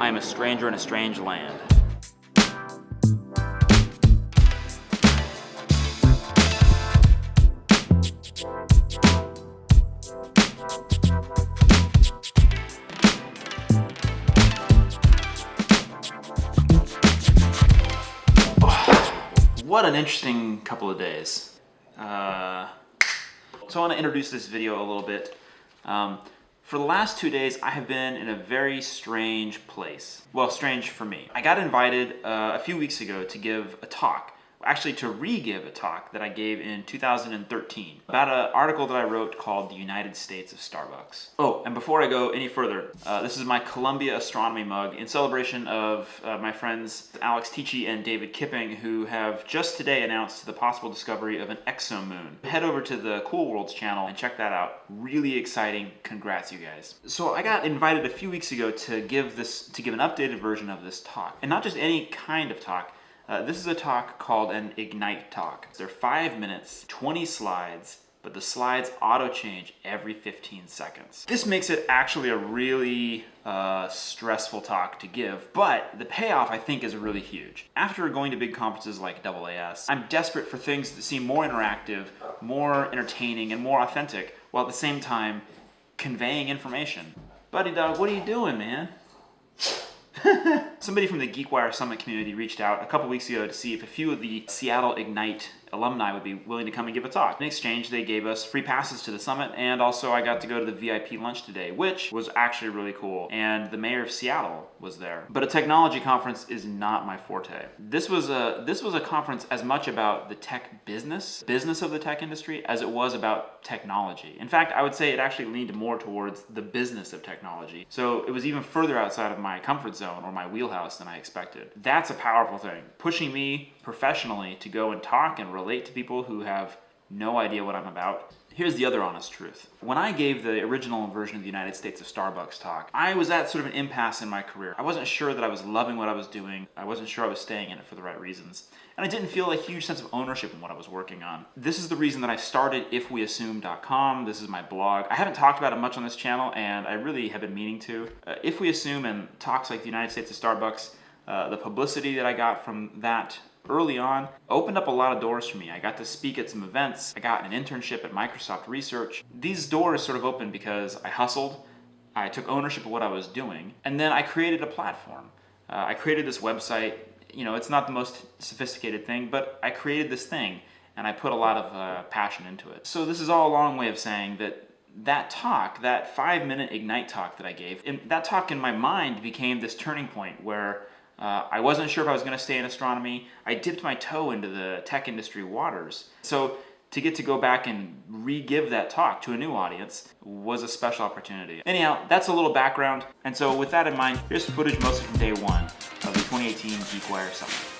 I am a stranger in a strange land. What an interesting couple of days. Uh, so I want to introduce this video a little bit. Um, for the last two days, I have been in a very strange place. Well, strange for me. I got invited uh, a few weeks ago to give a talk actually to re-give a talk that I gave in 2013 about an article that I wrote called The United States of Starbucks. Oh, and before I go any further, uh, this is my Columbia Astronomy mug in celebration of uh, my friends Alex Teachey and David Kipping who have just today announced the possible discovery of an exomoon. Head over to the Cool Worlds channel and check that out. Really exciting. Congrats, you guys. So I got invited a few weeks ago to give this to give an updated version of this talk. And not just any kind of talk, uh, this is a talk called an Ignite talk. They're five minutes, 20 slides, but the slides auto change every 15 seconds. This makes it actually a really uh, stressful talk to give, but the payoff I think is really huge. After going to big conferences like AAS, I'm desperate for things that seem more interactive, more entertaining, and more authentic, while at the same time conveying information. Buddy dog, what are you doing, man? Somebody from the GeekWire Summit community reached out a couple weeks ago to see if a few of the Seattle Ignite alumni would be willing to come and give a talk. In exchange, they gave us free passes to the summit, and also I got to go to the VIP lunch today, which was actually really cool. And the mayor of Seattle was there. But a technology conference is not my forte. This was a this was a conference as much about the tech business, business of the tech industry, as it was about technology. In fact, I would say it actually leaned more towards the business of technology. So it was even further outside of my comfort zone or my wheelhouse than I expected. That's a powerful thing. Pushing me professionally to go and talk and relate to people who have no idea what I'm about. Here's the other honest truth. When I gave the original version of the United States of Starbucks talk, I was at sort of an impasse in my career. I wasn't sure that I was loving what I was doing. I wasn't sure I was staying in it for the right reasons. And I didn't feel a huge sense of ownership in what I was working on. This is the reason that I started ifweassume.com. This is my blog. I haven't talked about it much on this channel and I really have been meaning to. Uh, if We Assume and talks like the United States of Starbucks, uh, the publicity that I got from that early on opened up a lot of doors for me. I got to speak at some events. I got an internship at Microsoft Research. These doors sort of opened because I hustled, I took ownership of what I was doing, and then I created a platform. Uh, I created this website. You know, it's not the most sophisticated thing, but I created this thing and I put a lot of uh, passion into it. So this is all a long way of saying that that talk, that five minute Ignite talk that I gave, that talk in my mind became this turning point where uh, I wasn't sure if I was going to stay in astronomy. I dipped my toe into the tech industry waters. So to get to go back and re-give that talk to a new audience was a special opportunity. Anyhow, that's a little background. And so with that in mind, here's footage mostly from day one of the 2018 GeekWire Summit.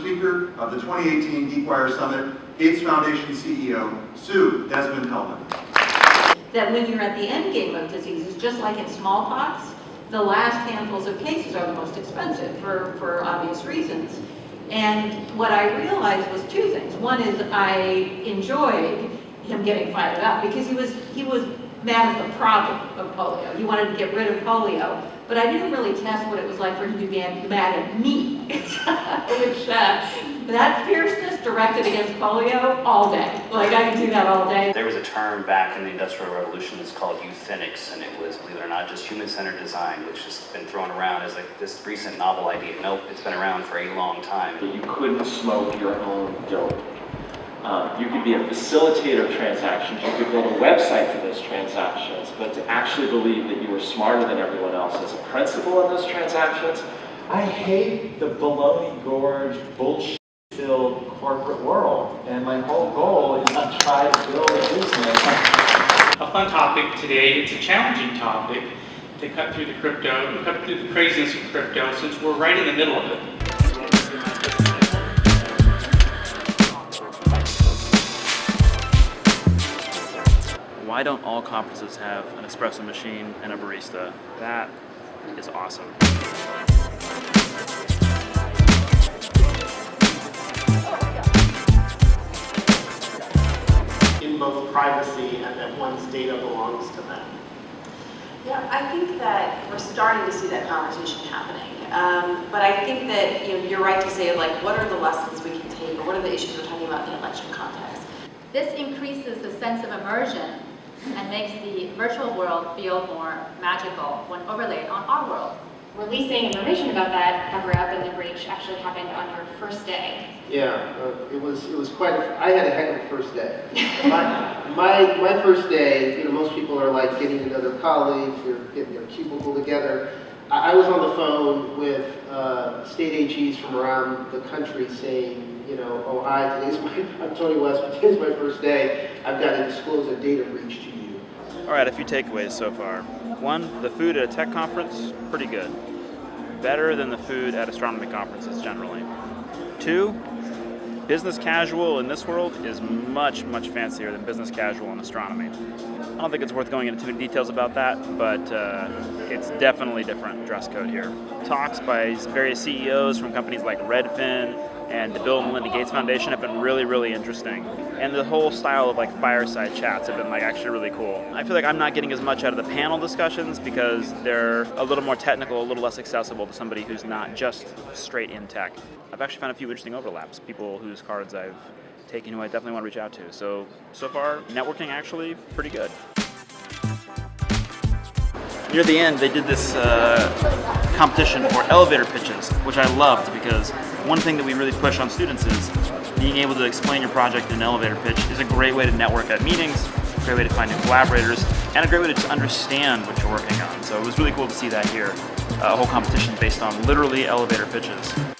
Of the 2018 GeekWire Summit, Gates Foundation CEO, Sue Desmond-Hellmann. That when you're at the end game of diseases, just like in smallpox, the last handfuls of cases are the most expensive for, for obvious reasons. And what I realized was two things. One is I enjoyed him getting fired up because he was, he was mad at the problem of polio. He wanted to get rid of polio, but I didn't really test what it was like for him to be mad at me, which uh, that fierceness directed against polio all day. Like I can do that all day. There was a term back in the Industrial Revolution that's called euthenics, and it was, believe it or not, just human-centered design, which has been thrown around as like this recent novel idea. Nope, it's been around for a long time. You couldn't smoke your own dope. Um, you could be a facilitator of transactions, you could build a website for those transactions, but to actually believe that you were smarter than everyone else as a principal in those transactions, I hate the baloney gorge bullshit filled corporate world. And my whole goal is not to try to build a business. A fun topic today, it's a challenging topic to cut through the crypto, to cut through the craziness of crypto, since we're right in the middle of it. Why don't all conferences have an espresso machine and a barista? That is awesome. Privacy and that one's data belongs to them. Yeah, I think that we're starting to see that conversation happening. Um, but I think that, you know, you're right to say, like, what are the lessons we can take, or what are the issues we're talking about in the election context? This increases the sense of immersion and makes the virtual world feel more magical when overlaid on our world. Releasing information about that cover-up and the breach actually happened on your first day. Yeah, uh, it was, it was quite, a- I had a heck of a first day. My, my, my first day, you know, most people are like getting to know their colleagues, they're getting their cubicle together. I, I was on the phone with, uh, state AGs from around the country saying, you know, oh, hi, today's my, I'm Tony West, but today's my first day. I've got to disclose a data breach to you. All right, a few takeaways so far. One, the food at a tech conference, pretty good. Better than the food at astronomy conferences generally. Two, business casual in this world is much, much fancier than business casual in astronomy. I don't think it's worth going into too many details about that, but uh, it's definitely different dress code here. Talks by various CEOs from companies like Redfin and the Bill and Melinda Gates Foundation have been really, really interesting. And the whole style of like fireside chats have been like actually really cool. I feel like I'm not getting as much out of the panel discussions because they're a little more technical, a little less accessible to somebody who's not just straight in tech. I've actually found a few interesting overlaps, people whose cards I've taken who I definitely want to reach out to. So, so far, networking actually pretty good. Near the end, they did this uh, competition for elevator pitches, which I loved because one thing that we really push on students is being able to explain your project in an elevator pitch is a great way to network at meetings, a great way to find new collaborators, and a great way to just understand what you're working on. So it was really cool to see that here, a whole competition based on literally elevator pitches.